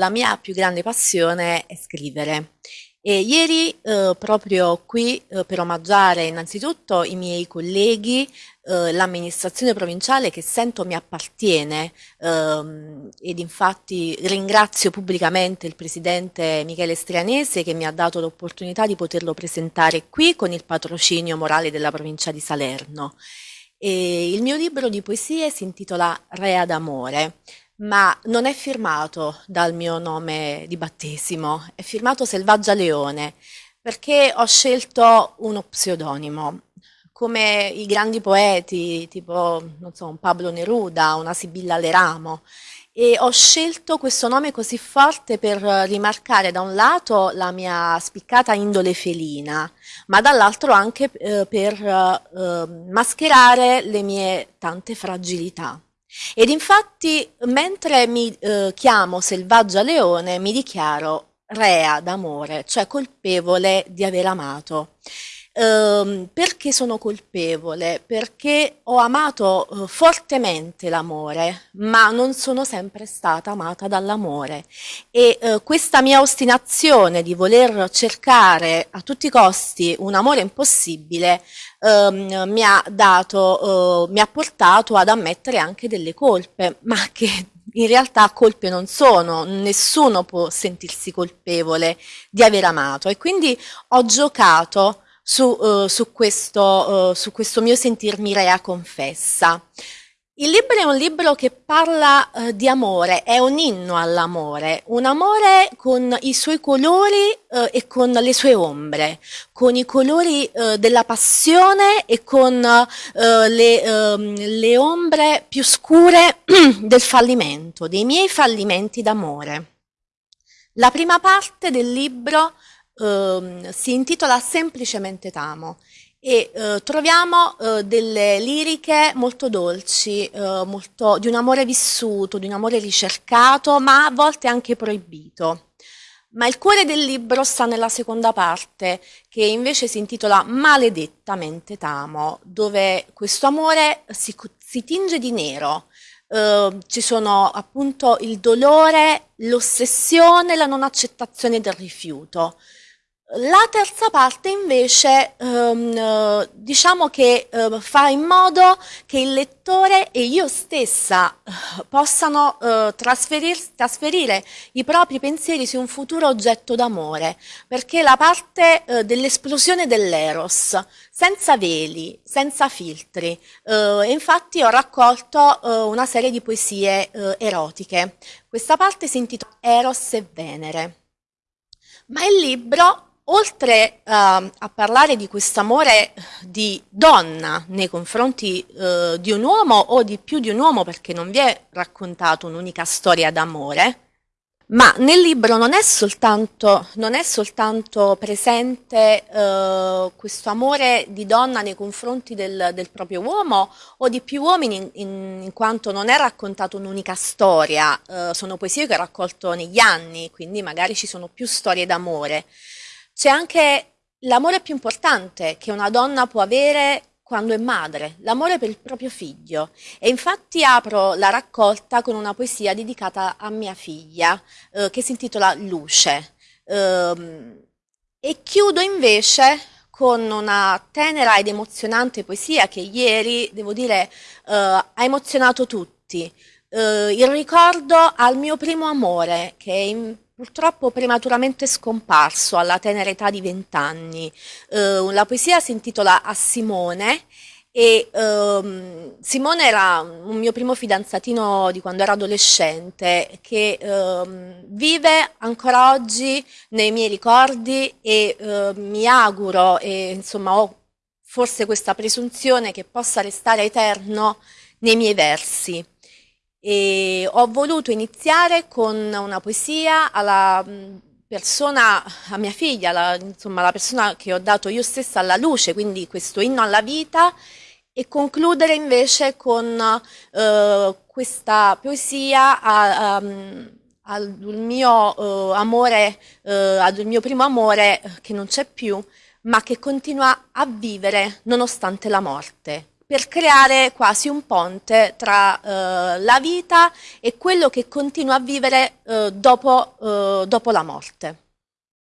la mia più grande passione è scrivere. E ieri eh, proprio qui eh, per omaggiare innanzitutto i miei colleghi, eh, l'amministrazione provinciale che sento mi appartiene ehm, ed infatti ringrazio pubblicamente il presidente Michele Strianese che mi ha dato l'opportunità di poterlo presentare qui con il patrocinio morale della provincia di Salerno. E il mio libro di poesie si intitola Rea d'amore ma non è firmato dal mio nome di battesimo, è firmato Selvaggia Leone, perché ho scelto uno pseudonimo. Come i grandi poeti, tipo, non so, un Pablo Neruda, una Sibilla Leramo, e ho scelto questo nome così forte per rimarcare da un lato la mia spiccata indole felina, ma dall'altro anche eh, per eh, mascherare le mie tante fragilità. Ed infatti, mentre mi eh, chiamo Selvaggia Leone, mi dichiaro rea d'amore, cioè colpevole di aver amato. Ehm, perché sono colpevole? Perché ho amato eh, fortemente l'amore, ma non sono sempre stata amata dall'amore. E eh, questa mia ostinazione di voler cercare a tutti i costi un amore impossibile ehm, mi ha dato, eh, mi ha portato ad ammettere anche delle colpe, ma che in realtà colpe non sono, nessuno può sentirsi colpevole di aver amato e quindi ho giocato su, uh, su, questo, uh, su questo mio sentirmi rea confessa. Il libro è un libro che parla uh, di amore, è un inno all'amore, un amore con i suoi colori uh, e con le sue ombre, con i colori uh, della passione e con le, ehm, le ombre più scure del fallimento, dei miei fallimenti d'amore. La prima parte del libro si intitola Semplicemente Tamo e eh, troviamo eh, delle liriche molto dolci, eh, molto, di un amore vissuto, di un amore ricercato, ma a volte anche proibito. Ma il cuore del libro sta nella seconda parte, che invece si intitola Maledettamente Tamo, dove questo amore si, si tinge di nero. Uh, ci sono appunto il dolore, l'ossessione, la non accettazione del rifiuto. La terza parte invece ehm, diciamo che eh, fa in modo che il lettore e io stessa eh, possano eh, trasferir, trasferire i propri pensieri su un futuro oggetto d'amore, perché la parte eh, dell'esplosione dell'eros, senza veli, senza filtri, eh, infatti ho raccolto eh, una serie di poesie erotiche. Questa parte si intitola Eros e Venere. Ma il libro oltre uh, a parlare di questo amore di donna nei confronti uh, di un uomo o di più di un uomo perché non vi è raccontato un'unica storia d'amore, ma nel libro non è soltanto, non è soltanto presente uh, questo amore di donna nei confronti del, del, proprio uomo o di più uomini in, in, quanto non è raccontato un'unica storia, sono poesie che ho raccolto negli anni, quindi magari ci sono più storie d'amore, c'è anche l'amore più importante che una donna può avere quando è madre, l'amore per il proprio figlio. E infatti apro la raccolta con una poesia dedicata a mia figlia, eh, che si intitola Luce. Eh, e chiudo invece con una tenera ed emozionante poesia che ieri, devo dire, eh, ha emozionato tutti. Eh, il ricordo al mio primo amore, che è in purtroppo prematuramente scomparso alla tenera età di vent'anni. Eh, la poesia si intitola A Simone e ehm, Simone era un mio primo fidanzatino di quando ero adolescente che ehm, vive ancora oggi nei miei ricordi e eh, mi auguro e insomma ho forse questa presunzione che possa restare eterno nei miei versi. E ho voluto iniziare con una poesia alla mm, persona, a mia figlia, la, insomma la persona che ho dato io stessa alla luce, quindi questo inno alla vita, e concludere invece con eh, questa poesia a, a, mm, al mio uh, amore, uh, al mio primo amore che non c'è più, ma che continua a vivere nonostante la morte. Per creare quasi un ponte tra eh, la vita e quello che continua a vivere eh, dopo, eh, dopo la morte.